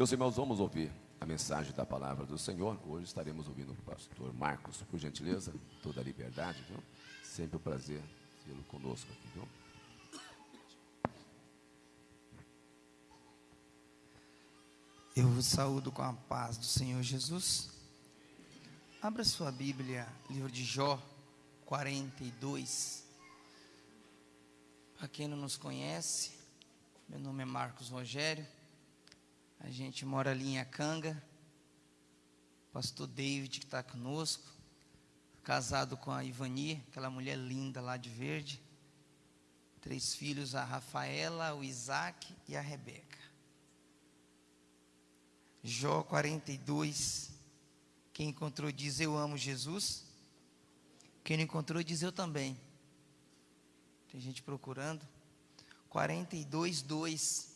Meus irmãos, vamos ouvir a mensagem da palavra do Senhor. Hoje estaremos ouvindo o pastor Marcos, por gentileza, toda a liberdade, viu? Sempre um prazer tê-lo conosco aqui, viu? Eu vos saúdo com a paz do Senhor Jesus. Abra sua Bíblia, livro de Jó 42. Para quem não nos conhece, meu nome é Marcos Rogério. A gente mora ali em Acanga. Pastor David que está conosco, casado com a Ivani, aquela mulher linda lá de verde. Três filhos, a Rafaela, o Isaac e a Rebeca. Jó 42. Quem encontrou diz: Eu amo Jesus. Quem não encontrou diz: Eu também. Tem gente procurando. 42, 2.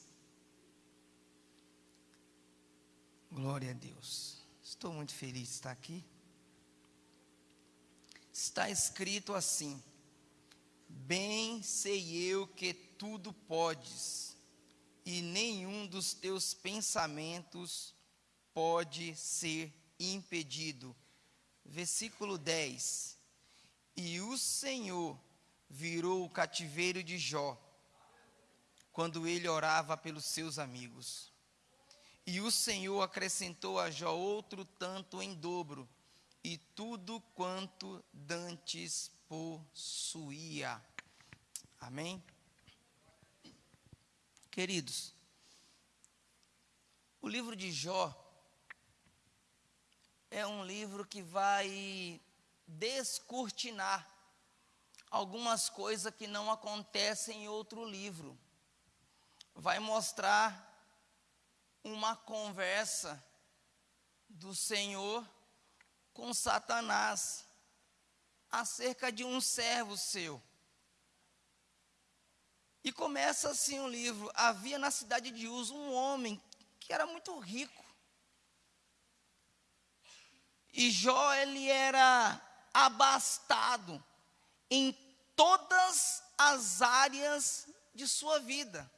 Glória a Deus. Estou muito feliz de estar aqui. Está escrito assim: Bem sei eu que tudo podes, e nenhum dos teus pensamentos pode ser impedido. Versículo 10. E o Senhor virou o cativeiro de Jó, quando ele orava pelos seus amigos. E o Senhor acrescentou a Jó outro tanto em dobro, e tudo quanto dantes possuía. Amém? Queridos, o livro de Jó é um livro que vai descortinar algumas coisas que não acontecem em outro livro. Vai mostrar uma conversa do Senhor com Satanás acerca de um servo seu. E começa assim o livro: havia na cidade de Uz um homem que era muito rico. E Jó ele era abastado em todas as áreas de sua vida.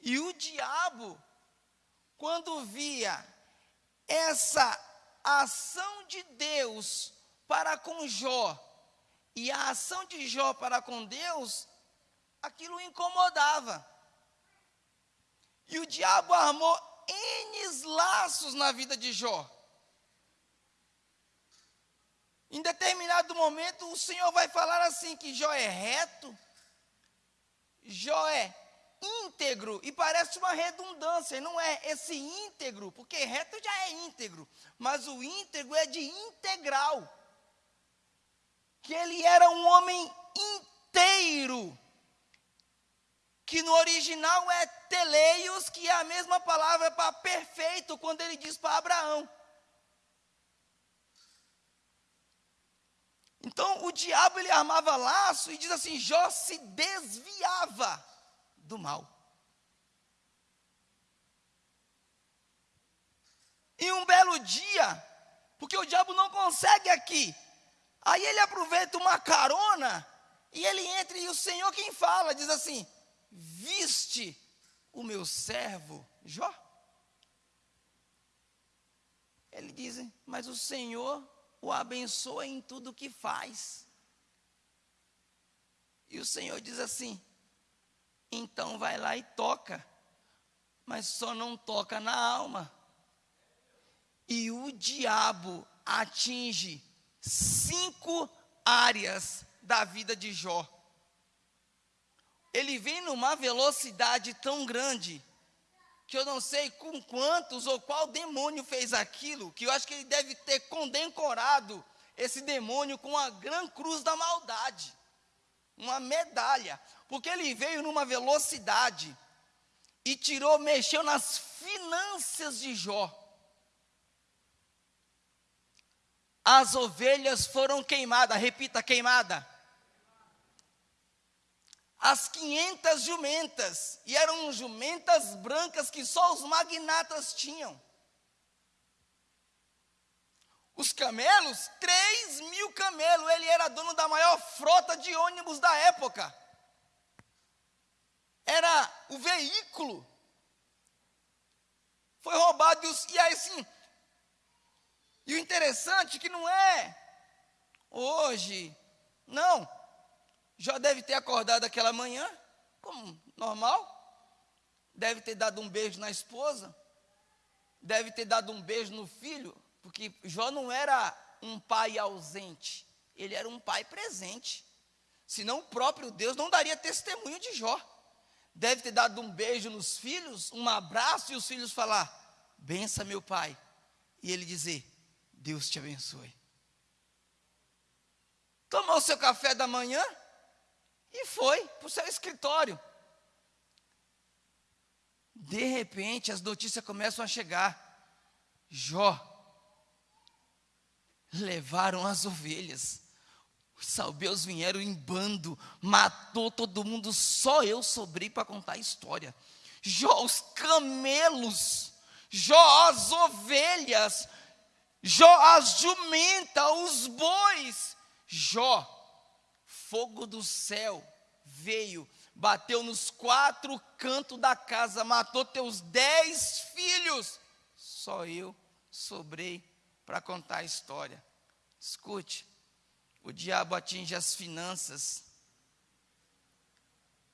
E o diabo, quando via essa ação de Deus para com Jó e a ação de Jó para com Deus, aquilo incomodava. E o diabo armou N laços na vida de Jó. Em determinado momento, o Senhor vai falar assim: que Jó é reto, Jó é íntegro, e parece uma redundância, não é esse íntegro, porque reto já é íntegro, mas o íntegro é de integral, que ele era um homem inteiro, que no original é teleios, que é a mesma palavra para perfeito, quando ele diz para Abraão. Então o diabo ele armava laço e diz assim: Jó se desviava do mal. E um belo dia, porque o diabo não consegue aqui, aí ele aproveita uma carona e ele entra e o Senhor quem fala, diz assim: Viste o meu servo Jó? Ele diz, mas o Senhor o abençoa em tudo que faz. E o Senhor diz assim: então vai lá e toca, mas só não toca na alma. E o diabo atinge cinco áreas da vida de Jó. Ele vem numa velocidade tão grande que eu não sei com quantos ou qual demônio fez aquilo, que eu acho que ele deve ter condecorado esse demônio com a gran cruz da maldade, uma medalha, porque ele veio numa velocidade e tirou, mexeu nas finanças de Jó. As ovelhas foram queimadas, repita, queimada as 500 jumentas, e eram jumentas brancas que só os magnatas tinham. Os camelos, 3 mil camelos, ele era dono da maior frota de ônibus da época. Era o veículo foi roubado. E, os, e aí assim, e o interessante é que não é hoje, não. Já deve ter acordado aquela manhã, como normal. Deve ter dado um beijo na esposa. Deve ter dado um beijo no filho. Porque Jó não era um pai ausente. Ele era um pai presente. Senão o próprio Deus não daria testemunho de Jó. Deve ter dado um beijo nos filhos, um abraço, e os filhos falar: bença meu pai. E ele dizer: Deus te abençoe. Tomou seu café da manhã e foi para o seu escritório. De repente, as notícias começam a chegar. Jó, levaram as ovelhas. Os salbeus vieram em bando, matou todo mundo, só eu sobrei para contar a história. Jó, os camelos, Jó, as ovelhas, Jó, as jumentas, os bois. Jó, fogo do céu veio, bateu nos quatro cantos da casa, matou teus dez filhos. Só eu sobrei para contar a história. Escute, o diabo atinge as finanças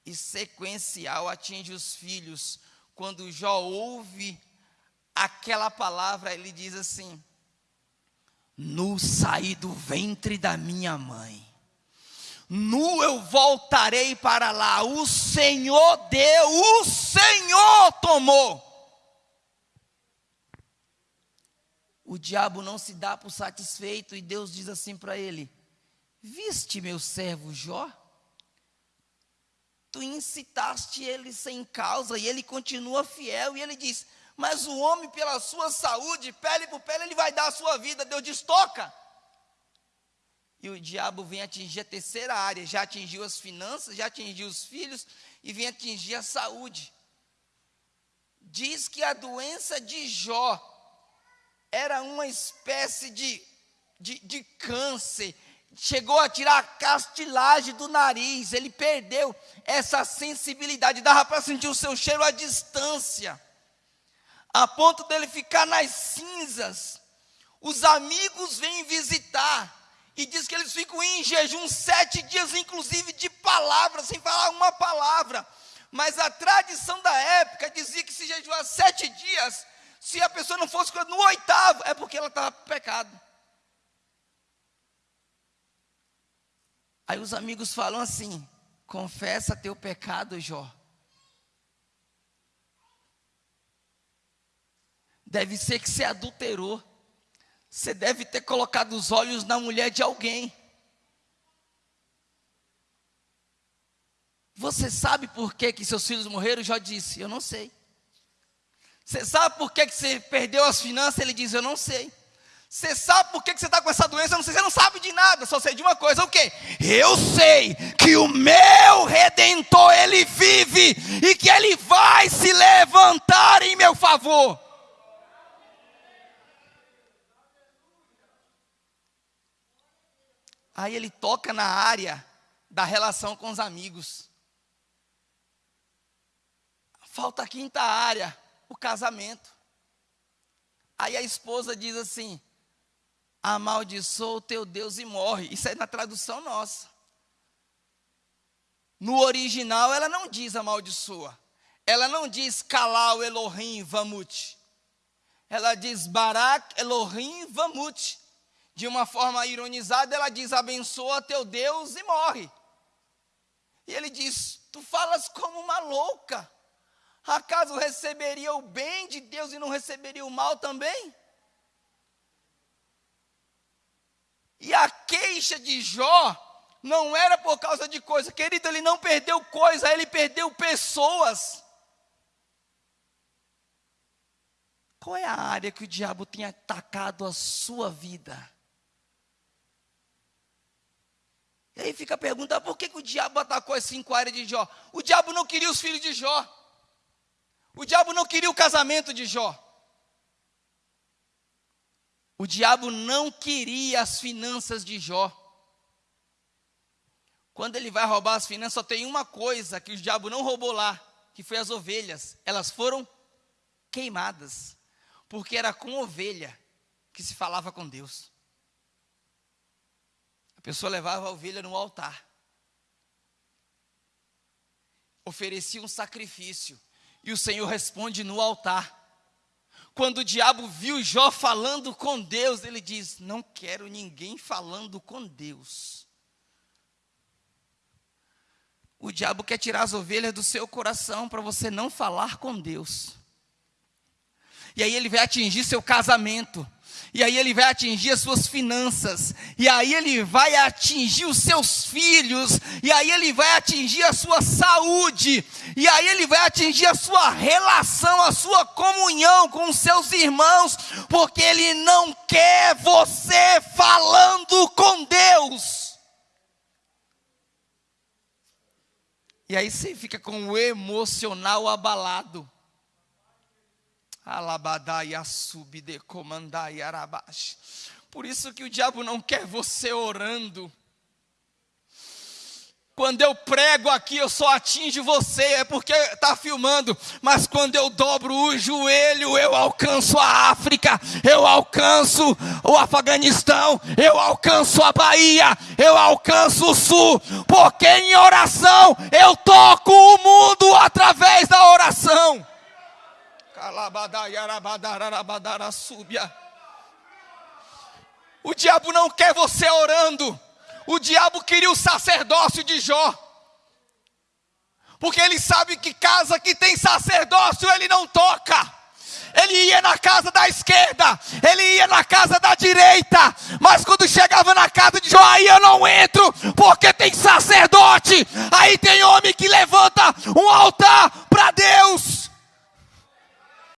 e sequencial atinge os filhos. Quando Jó ouve aquela palavra, ele diz assim: Nu saí do ventre da minha mãe, nu eu voltarei para lá. O Senhor deu, o Senhor tomou. O diabo não se dá por satisfeito e Deus diz assim para ele: Viste meu servo Jó? Tu incitaste ele sem causa e ele continua fiel. E ele diz: Mas o homem, pela sua saúde, pele por pele, ele vai dar a sua vida. Deus diz: Toca. E o diabo vem atingir a terceira área: já atingiu as finanças, já atingiu os filhos e vem atingir a saúde. Diz que a doença de Jó era uma espécie de, de, de câncer. Chegou a tirar a castilagem do nariz, ele perdeu essa sensibilidade, dava para sentir o seu cheiro à distância, a ponto dele ficar nas cinzas. Os amigos vêm visitar. E diz que eles ficam em jejum sete dias, inclusive de palavras, sem falar uma palavra. Mas a tradição da época dizia que se jejuar sete dias, se a pessoa não fosse no oitavo, é porque ela estava pecado. Aí os amigos falam assim: confessa teu pecado, Jó. Deve ser que você adulterou. Você deve ter colocado os olhos na mulher de alguém. Você sabe por que, que seus filhos morreram? Jó disse: Eu não sei. Você sabe por que, que você perdeu as finanças? Ele diz: Eu não sei. Você sabe por que você está com essa doença? Eu não sei, você não sabe de nada, só sei de uma coisa, o quê? Eu sei que o meu Redentor, Ele vive e que Ele vai se levantar em meu favor. Aí ele toca na área da relação com os amigos. Falta a quinta área, o casamento. Aí a esposa diz assim: amaldiçoa o teu Deus e morre. Isso é na tradução nossa. No original, ela não diz amaldiçoa. Ela não diz Kalal Elohim Vamut. Ela diz Barak Elohim Vamut. De uma forma ironizada, ela diz: abençoa teu Deus e morre. E ele diz: Tu falas como uma louca. Acaso receberia o bem de Deus e não receberia o mal também? E a queixa de Jó não era por causa de coisa, querido, ele não perdeu coisa, ele perdeu pessoas. Qual é a área que o diabo tem atacado a sua vida? E aí fica a pergunta: por que, que o diabo atacou as cinco áreas de Jó? O diabo não queria os filhos de Jó. O diabo não queria o casamento de Jó. O diabo não queria as finanças de Jó. Quando ele vai roubar as finanças, só tem uma coisa que o diabo não roubou lá, que foi as ovelhas. Elas foram queimadas. porque era com ovelha que se falava com Deus. A pessoa levava a ovelha no altar, oferecia um sacrifício, e o Senhor responde no altar. Quando o diabo viu Jó falando com Deus, ele diz: Não quero ninguém falando com Deus. O diabo quer tirar as ovelhas do seu coração para você não falar com Deus. E aí ele vai atingir seu casamento. E aí ele vai atingir as suas finanças, e aí ele vai atingir os seus filhos, e aí ele vai atingir a sua saúde, e aí ele vai atingir a sua relação, a sua comunhão com os seus irmãos, porque ele não quer você falando com Deus. E aí você fica com o emocional abalado. Alabadai subide comandai arabash. Por isso que o diabo não quer você orando. Quando eu prego aqui, eu só atingo você, é porque está filmando. Mas quando eu dobro o joelho, eu alcanço a África, eu alcanço o Afeganistão, eu alcanço a Bahia, eu alcanço o Sul. Porque em oração eu toco o mundo através da oração. O diabo não quer você orando. O diabo queria o sacerdócio de Jó. Porque ele sabe que casa que tem sacerdócio ele não toca. Ele ia na casa da esquerda, ele ia na casa da direita, mas quando chegava na casa de Jó, aí eu não entro, porque tem sacerdote. Aí tem homem que levanta um altar para Deus.